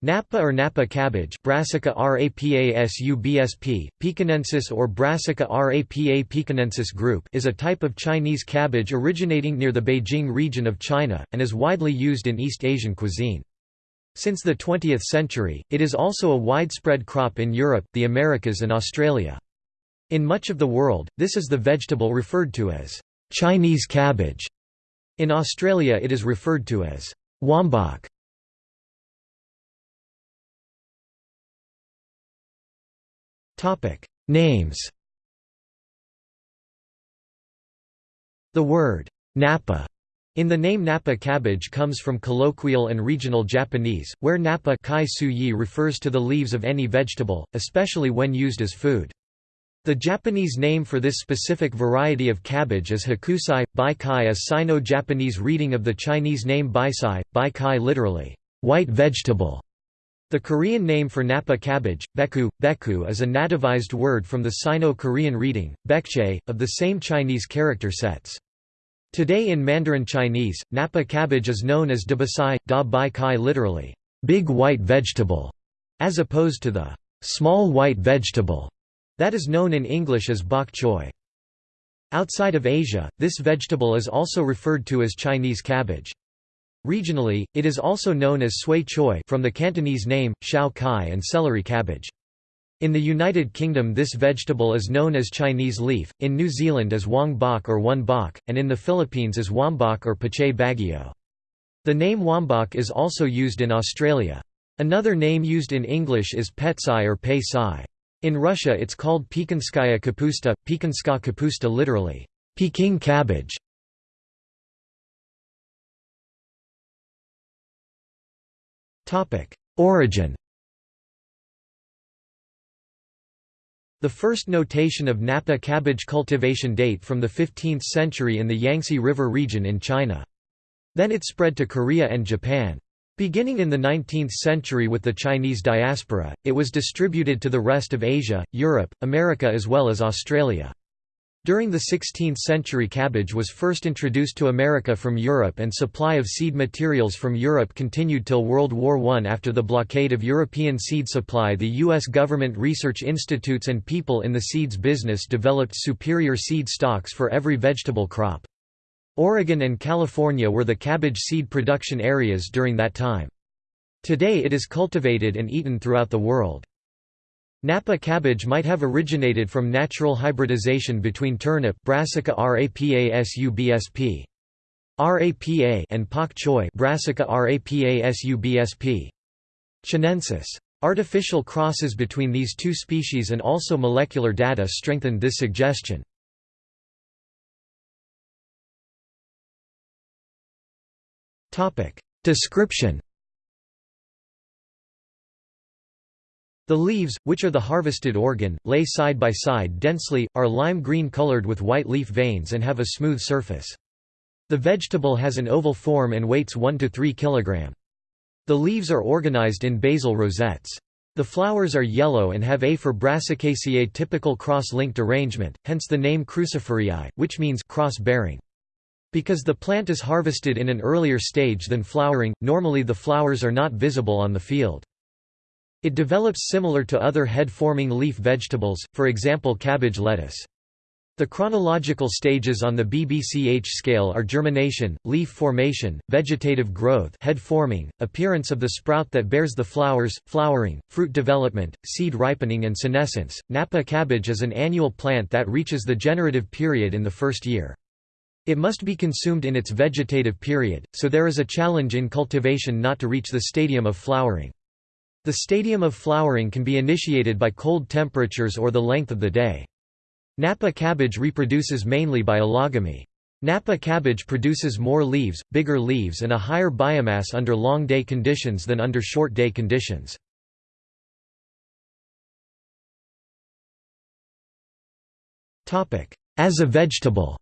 Napa or Napa cabbage Brassica rapasubsp, pekinensis or Brassica rapa pekinensis group is a type of Chinese cabbage originating near the Beijing region of China, and is widely used in East Asian cuisine. Since the 20th century, it is also a widespread crop in Europe, the Americas and Australia. In much of the world, this is the vegetable referred to as Chinese cabbage. In Australia it is referred to as wombok. Topic Names The word Napa in the name Napa cabbage comes from colloquial and regional Japanese, where Napa kai refers to the leaves of any vegetable, especially when used as food. The Japanese name for this specific variety of cabbage is hakusai. Bai kai a Sino-Japanese reading of the Chinese name baisai, bai kai literally, white vegetable. The Korean name for Napa cabbage, beku, beku is a nativized word from the Sino-Korean reading, bekche, of the same Chinese character sets. Today in Mandarin Chinese, Napa cabbage is known as dabasai, da bai kai literally, big white vegetable, as opposed to the small white vegetable that is known in English as bok choy. Outside of Asia, this vegetable is also referred to as Chinese cabbage. Regionally, it is also known as sui choi from the Cantonese name, shao kai and celery cabbage. In the United Kingdom this vegetable is known as Chinese leaf, in New Zealand as wong bok or one bok, and in the Philippines as wombok or pachay Baguio. The name wombok is also used in Australia. Another name used in English is petsai or pei sai. In Russia it's called Pekinskaya kapusta, Pekinska kapusta literally, Peking cabbage. Origin The first notation of Napa cabbage cultivation date from the 15th century in the Yangtze River region in China. Then it spread to Korea and Japan. Beginning in the 19th century with the Chinese diaspora, it was distributed to the rest of Asia, Europe, America as well as Australia. During the 16th century cabbage was first introduced to America from Europe and supply of seed materials from Europe continued till World War I. After the blockade of European seed supply the U.S. government research institutes and people in the seeds business developed superior seed stocks for every vegetable crop. Oregon and California were the cabbage seed production areas during that time. Today it is cultivated and eaten throughout the world. Napa cabbage might have originated from natural hybridization between turnip Brassica rapasubsp. RAPA and pak choi Brassica rapasubsp. Chinensis. Artificial crosses between these two species and also molecular data strengthened this suggestion. Description The leaves, which are the harvested organ, lay side by side densely, are lime green colored with white leaf veins and have a smooth surface. The vegetable has an oval form and weights 1 to 3 kg. The leaves are organized in basal rosettes. The flowers are yellow and have a for Brassicaceae typical cross-linked arrangement, hence the name cruciferae, which means cross-bearing. Because the plant is harvested in an earlier stage than flowering, normally the flowers are not visible on the field. It develops similar to other head-forming leaf vegetables, for example cabbage lettuce. The chronological stages on the BBCH scale are germination, leaf formation, vegetative growth head forming, appearance of the sprout that bears the flowers, flowering, fruit development, seed ripening and senescence. Napa cabbage is an annual plant that reaches the generative period in the first year. It must be consumed in its vegetative period, so there is a challenge in cultivation not to reach the stadium of flowering. The stadium of flowering can be initiated by cold temperatures or the length of the day. Napa cabbage reproduces mainly by allogamy. Napa cabbage produces more leaves, bigger leaves and a higher biomass under long day conditions than under short day conditions. As a vegetable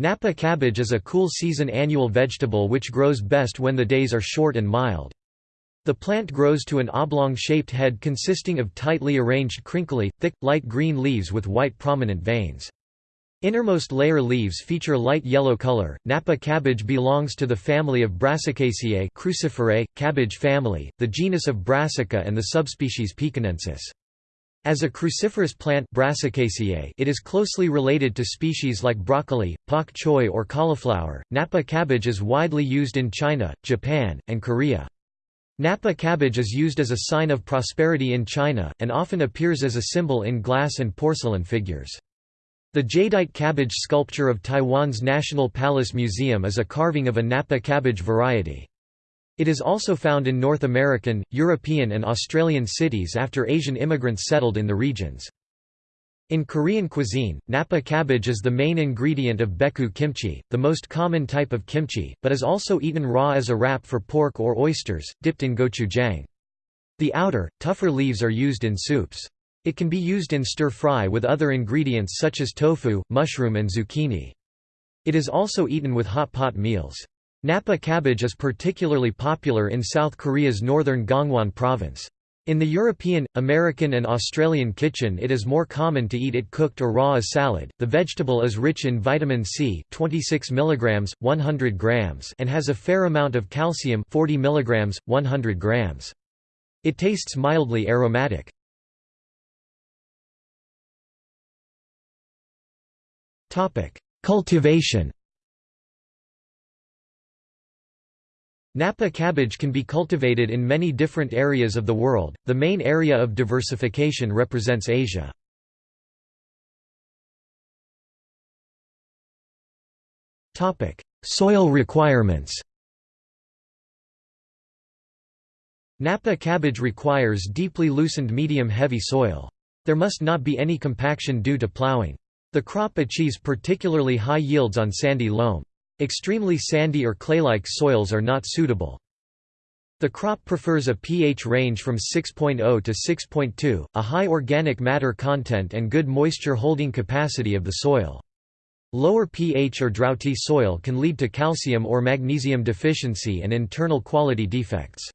Napa cabbage is a cool season annual vegetable which grows best when the days are short and mild. The plant grows to an oblong-shaped head consisting of tightly arranged crinkly, thick, light green leaves with white prominent veins. Innermost layer leaves feature light yellow color. Napa cabbage belongs to the family of Brassicaceae cruciferae, cabbage family, the genus of Brassica and the subspecies pekinensis. As a cruciferous plant it is closely related to species like broccoli, pak choi or cauliflower. Napa cabbage is widely used in China, Japan, and Korea. Napa cabbage is used as a sign of prosperity in China, and often appears as a symbol in glass and porcelain figures. The jadeite cabbage sculpture of Taiwan's National Palace Museum is a carving of a Napa cabbage variety. It is also found in North American, European and Australian cities after Asian immigrants settled in the regions. In Korean cuisine, Napa cabbage is the main ingredient of baechu kimchi, the most common type of kimchi, but is also eaten raw as a wrap for pork or oysters, dipped in gochujang. The outer, tougher leaves are used in soups. It can be used in stir-fry with other ingredients such as tofu, mushroom and zucchini. It is also eaten with hot pot meals. Napa cabbage is particularly popular in South Korea's northern Gangwon province. In the European, American and Australian kitchen it is more common to eat it cooked or raw as salad. The vegetable is rich in vitamin C 26 mg, 100 grams and has a fair amount of calcium 40 mg, 100 grams. It tastes mildly aromatic. Topic: Cultivation Napa cabbage can be cultivated in many different areas of the world, the main area of diversification represents Asia. Soil requirements Napa cabbage requires deeply loosened medium-heavy soil. There must not be any compaction due to plowing. The crop achieves particularly high yields on sandy loam. Extremely sandy or clay-like soils are not suitable. The crop prefers a pH range from 6.0 to 6.2, a high organic matter content and good moisture holding capacity of the soil. Lower pH or droughty soil can lead to calcium or magnesium deficiency and internal quality defects.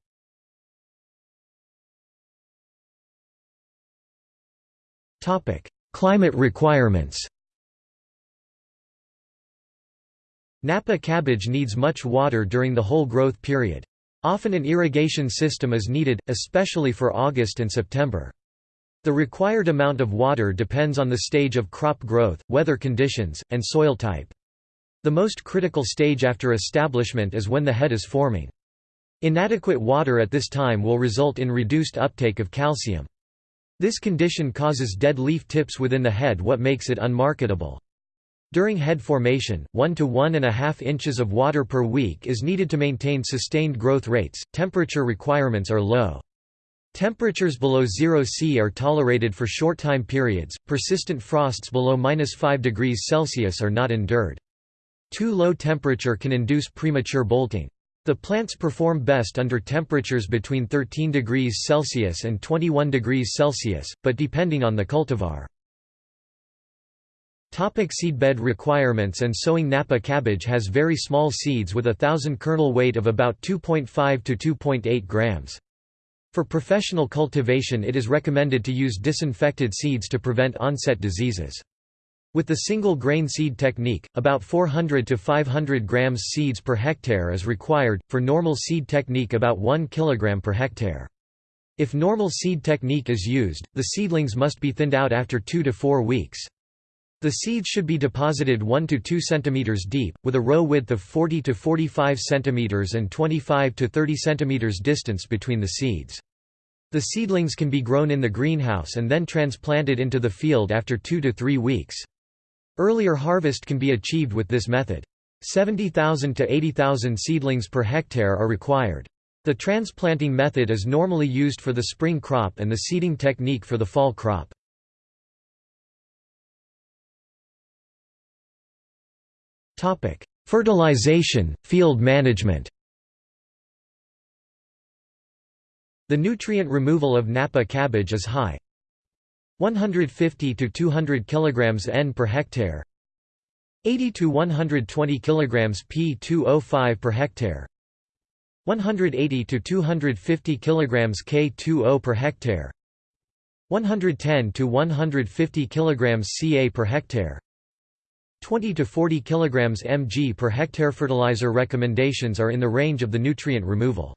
Climate requirements Napa cabbage needs much water during the whole growth period. Often an irrigation system is needed, especially for August and September. The required amount of water depends on the stage of crop growth, weather conditions, and soil type. The most critical stage after establishment is when the head is forming. Inadequate water at this time will result in reduced uptake of calcium. This condition causes dead leaf tips within the head what makes it unmarketable. During head formation, 1 to 1.5 inches of water per week is needed to maintain sustained growth rates. Temperature requirements are low. Temperatures below 0 C are tolerated for short time periods, persistent frosts below -5 degrees Celsius are not endured. Too low temperature can induce premature bolting. The plants perform best under temperatures between 13 degrees Celsius and 21 degrees Celsius, but depending on the cultivar. Topic seedbed requirements and sowing Napa cabbage has very small seeds with a thousand kernel weight of about 2.5 to 2.8 grams. For professional cultivation it is recommended to use disinfected seeds to prevent onset diseases. With the single grain seed technique, about 400 to 500 grams seeds per hectare is required, for normal seed technique about 1 kg per hectare. If normal seed technique is used, the seedlings must be thinned out after 2 to 4 weeks. The seeds should be deposited 1 to 2 cm deep, with a row width of 40 to 45 cm and 25 to 30 cm distance between the seeds. The seedlings can be grown in the greenhouse and then transplanted into the field after 2 to 3 weeks. Earlier harvest can be achieved with this method. 70,000 to 80,000 seedlings per hectare are required. The transplanting method is normally used for the spring crop and the seeding technique for the fall crop. Fertilization, field management. The nutrient removal of Napa cabbage is high, 150 to 200 kg N per hectare. 80 to 120 kg P2O5 per hectare. 180 to 250 kg K2O per hectare. 110 to 150 kg Ca per hectare 20 to 40 kg mg per hectare fertilizer recommendations are in the range of the nutrient removal.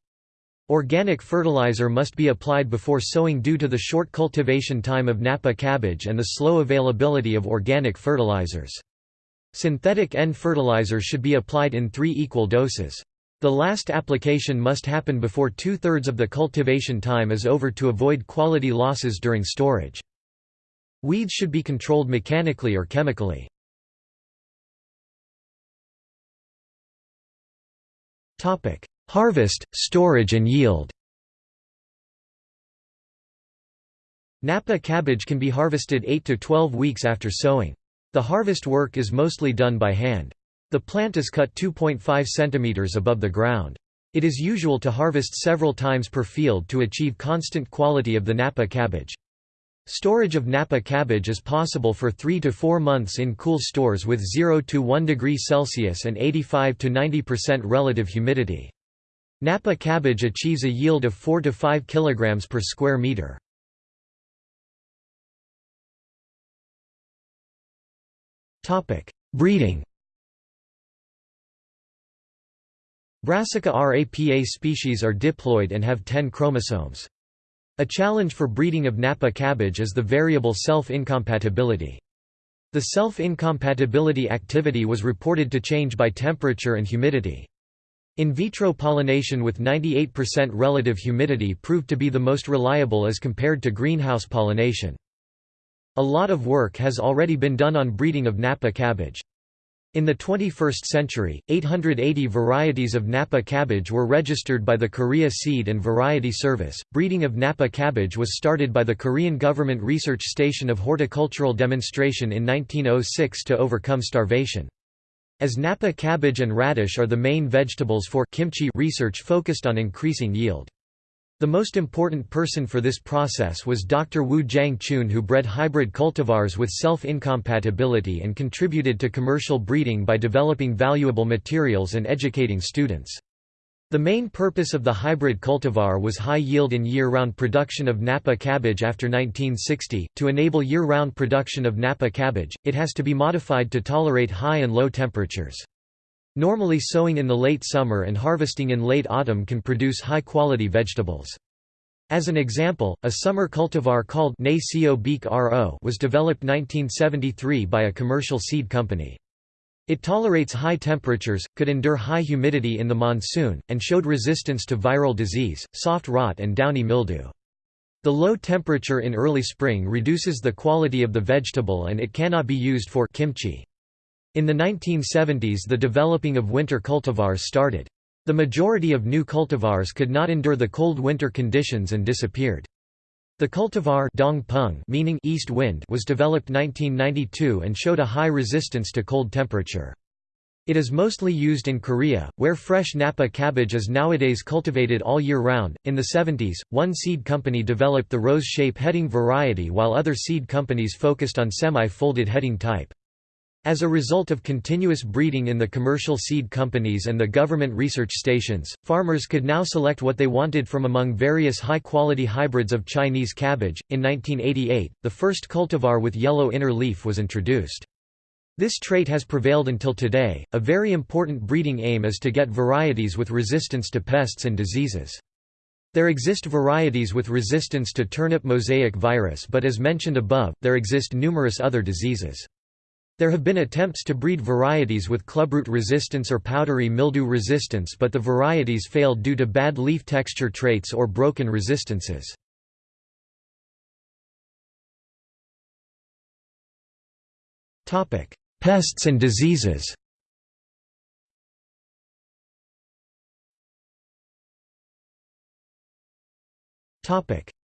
Organic fertilizer must be applied before sowing due to the short cultivation time of Napa cabbage and the slow availability of organic fertilizers. Synthetic N fertilizer should be applied in three equal doses. The last application must happen before two-thirds of the cultivation time is over to avoid quality losses during storage. Weeds should be controlled mechanically or chemically. Harvest, storage and yield Napa cabbage can be harvested 8 to 12 weeks after sowing. The harvest work is mostly done by hand. The plant is cut 2.5 cm above the ground. It is usual to harvest several times per field to achieve constant quality of the Napa cabbage. Storage of Napa cabbage is possible for 3 to 4 months in cool stores with 0 to 1 degree Celsius and 85 to 90% relative humidity. Napa cabbage achieves a yield of 4 to 5 kg per square meter. Topic: Breeding Brassica rapa species are diploid and have 10 chromosomes. A challenge for breeding of Napa cabbage is the variable self-incompatibility. The self-incompatibility activity was reported to change by temperature and humidity. In vitro pollination with 98% relative humidity proved to be the most reliable as compared to greenhouse pollination. A lot of work has already been done on breeding of Napa cabbage. In the 21st century, 880 varieties of Napa cabbage were registered by the Korea Seed and Variety Service. Breeding of Napa cabbage was started by the Korean Government Research Station of Horticultural Demonstration in 1906 to overcome starvation. As Napa cabbage and radish are the main vegetables for kimchi research focused on increasing yield. The most important person for this process was Dr. Woo Jang-choon who bred hybrid cultivars with self-incompatibility and contributed to commercial breeding by developing valuable materials and educating students. The main purpose of the hybrid cultivar was high yield in year-round production of Napa cabbage after 1960. To enable year-round production of Napa cabbage, it has to be modified to tolerate high and low temperatures. Normally sowing in the late summer and harvesting in late autumn can produce high-quality vegetables. As an example, a summer cultivar called was developed 1973 by a commercial seed company. It tolerates high temperatures, could endure high humidity in the monsoon, and showed resistance to viral disease, soft rot and downy mildew. The low temperature in early spring reduces the quality of the vegetable and it cannot be used for kimchi. In the 1970s the developing of winter cultivars started. The majority of new cultivars could not endure the cold winter conditions and disappeared. The cultivar Dongpung meaning east wind was developed 1992 and showed a high resistance to cold temperature. It is mostly used in Korea, where fresh Napa cabbage is nowadays cultivated all year round. In the 70s, one seed company developed the rose shape heading variety while other seed companies focused on semi-folded heading type. As a result of continuous breeding in the commercial seed companies and the government research stations, farmers could now select what they wanted from among various high-quality hybrids of Chinese cabbage. In 1988, the first cultivar with yellow inner leaf was introduced. This trait has prevailed until today. A very important breeding aim is to get varieties with resistance to pests and diseases. There exist varieties with resistance to turnip mosaic virus but as mentioned above, there exist numerous other diseases. There have been attempts to breed varieties with clubroot resistance or powdery mildew resistance but the varieties failed due to bad leaf texture traits or broken resistances. Pests and diseases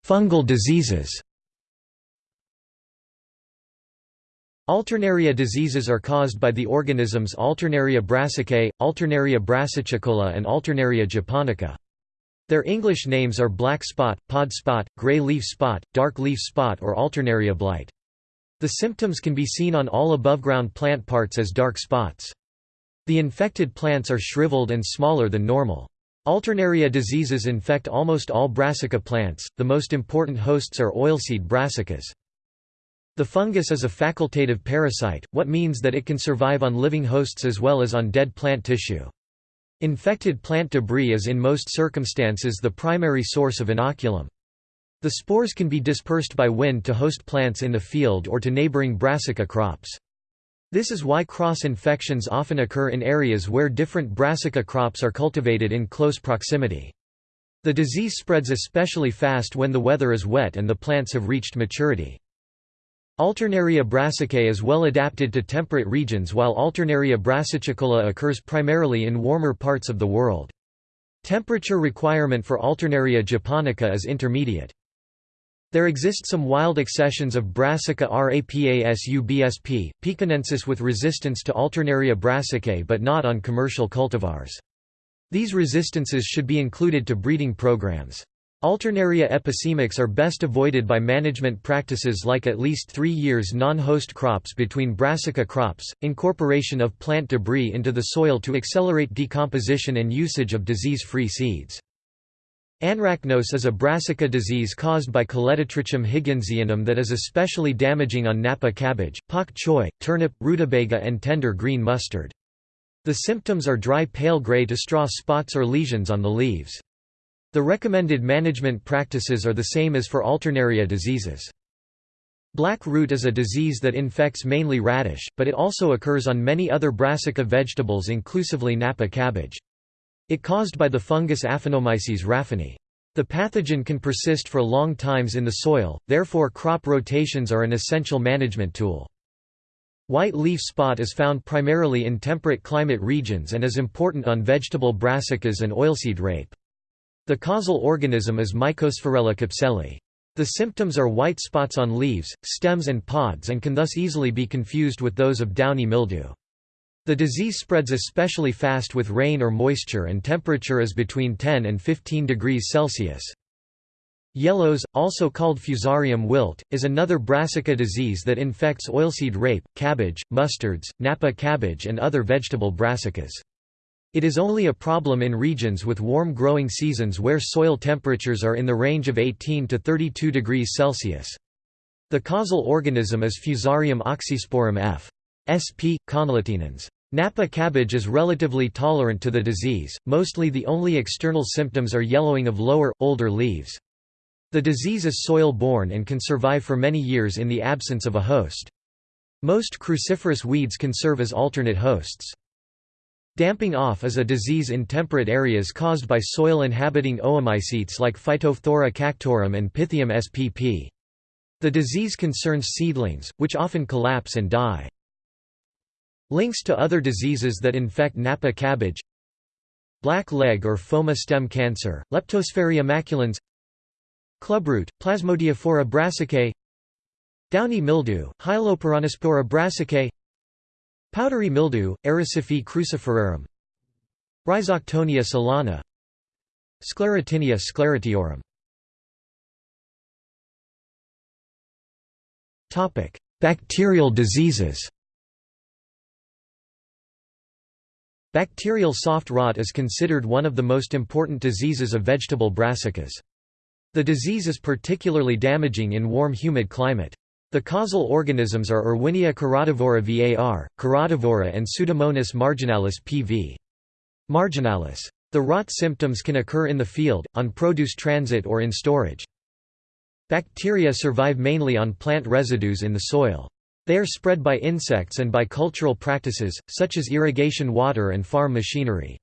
Fungal diseases Alternaria diseases are caused by the organisms Alternaria brassicae, Alternaria brassicicola and Alternaria japonica. Their English names are black spot, pod spot, gray leaf spot, dark leaf spot or Alternaria blight. The symptoms can be seen on all above-ground plant parts as dark spots. The infected plants are shriveled and smaller than normal. Alternaria diseases infect almost all brassica plants, the most important hosts are oilseed brassicas. The fungus is a facultative parasite, what means that it can survive on living hosts as well as on dead plant tissue. Infected plant debris is in most circumstances the primary source of inoculum. The spores can be dispersed by wind to host plants in the field or to neighboring brassica crops. This is why cross-infections often occur in areas where different brassica crops are cultivated in close proximity. The disease spreads especially fast when the weather is wet and the plants have reached maturity. Alternaria brassicae is well adapted to temperate regions while Alternaria brassicicola occurs primarily in warmer parts of the world. Temperature requirement for Alternaria japonica is intermediate. There exist some wild accessions of Brassica rapasubsp, pekinensis with resistance to Alternaria brassicae but not on commercial cultivars. These resistances should be included to breeding programs. Alternaria epicemax are best avoided by management practices like at least three years non-host crops between brassica crops, incorporation of plant debris into the soil to accelerate decomposition and usage of disease-free seeds. Anthracnose is a brassica disease caused by Colletotrichum higginsianum that is especially damaging on Napa cabbage, pak choi, turnip, rutabaga and tender green mustard. The symptoms are dry pale gray to straw spots or lesions on the leaves. The recommended management practices are the same as for alternaria diseases. Black root is a disease that infects mainly radish, but it also occurs on many other brassica vegetables inclusively Napa cabbage. It caused by the fungus Aphanomyces raphani. The pathogen can persist for long times in the soil, therefore crop rotations are an essential management tool. White leaf spot is found primarily in temperate climate regions and is important on vegetable brassicas and oilseed rape. The causal organism is Mycosphaerella capsellae. The symptoms are white spots on leaves, stems and pods and can thus easily be confused with those of downy mildew. The disease spreads especially fast with rain or moisture and temperature is between 10 and 15 degrees Celsius. Yellows, also called fusarium wilt, is another brassica disease that infects oilseed rape, cabbage, mustards, Napa cabbage and other vegetable brassicas. It is only a problem in regions with warm growing seasons where soil temperatures are in the range of 18 to 32 degrees Celsius. The causal organism is Fusarium oxysporum f. sp. conglutinans. Napa cabbage is relatively tolerant to the disease, mostly the only external symptoms are yellowing of lower, older leaves. The disease is soil-borne and can survive for many years in the absence of a host. Most cruciferous weeds can serve as alternate hosts. Damping off is a disease in temperate areas caused by soil-inhabiting oomycetes like Phytophthora cactorum and Pythium spp. The disease concerns seedlings, which often collapse and die. Links to other diseases that infect Napa cabbage Black leg or phoma stem cancer, Leptosphaeria maculans Clubroot, Plasmodiophora brassicae Downy mildew, Hyaloperonospora brassicae Powdery mildew, Erysiphe cruciferum Rhizoctonia solani Sclerotinia sclerotiorum Bacterial diseases Bacterial soft rot is considered one of the most important diseases of vegetable brassicas. The disease is particularly damaging in warm humid climate. The causal organisms are Erwinia carotovora var, carotovora and Pseudomonas marginalis pv. marginalis. The rot symptoms can occur in the field, on produce transit or in storage. Bacteria survive mainly on plant residues in the soil. They are spread by insects and by cultural practices, such as irrigation water and farm machinery.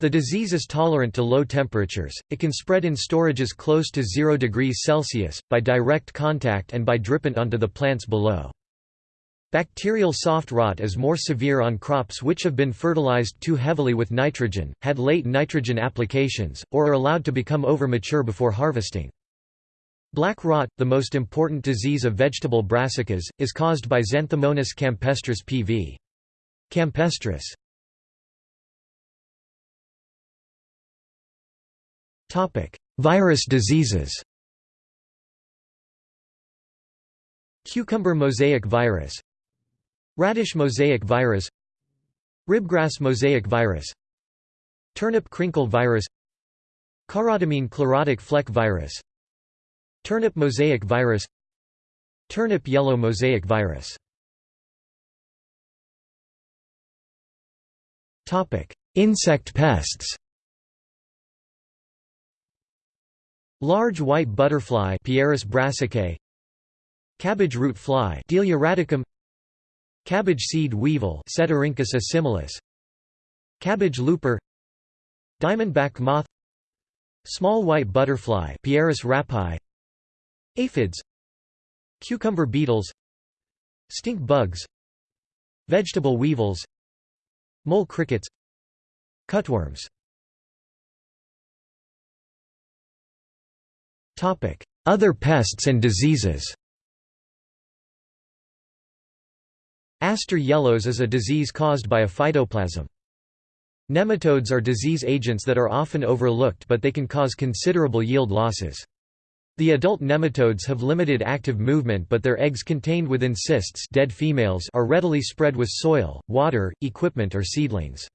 The disease is tolerant to low temperatures, it can spread in storages close to 0 degrees Celsius, by direct contact and by drippant onto the plants below. Bacterial soft rot is more severe on crops which have been fertilized too heavily with nitrogen, had late nitrogen applications, or are allowed to become over-mature before harvesting. Black rot, the most important disease of vegetable brassicas, is caused by Xanthomonas campestris pv. campestris. Topic: Virus diseases. Cucumber mosaic virus, radish mosaic virus, ribgrass mosaic virus, turnip crinkle virus, carotamine chlorotic fleck virus, turnip mosaic virus, Turnip yellow mosaic virus. Topic: Insect pests Large white butterfly Pieris brassicae. Cabbage root fly Delia radicum. Cabbage seed weevil Ceutorhynchus assimilis. Cabbage looper. Diamondback moth. Small white butterfly Pieris rapae Aphids. Cucumber beetles. Stink bugs. Vegetable weevils. Mole crickets. Cutworms Other pests and diseases Aster yellows is a disease caused by a phytoplasm. Nematodes are disease agents that are often overlooked but they can cause considerable yield losses. The adult nematodes have limited active movement but their eggs contained within cysts dead females are readily spread with soil, water, equipment or seedlings.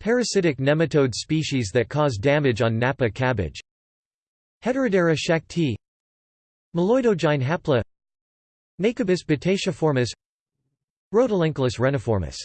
Parasitic nematode species that cause damage on Napa cabbage Heterodera schachtii Meloidogyne hapla. Nacobbus batatiformis Rotylenchulus reniformis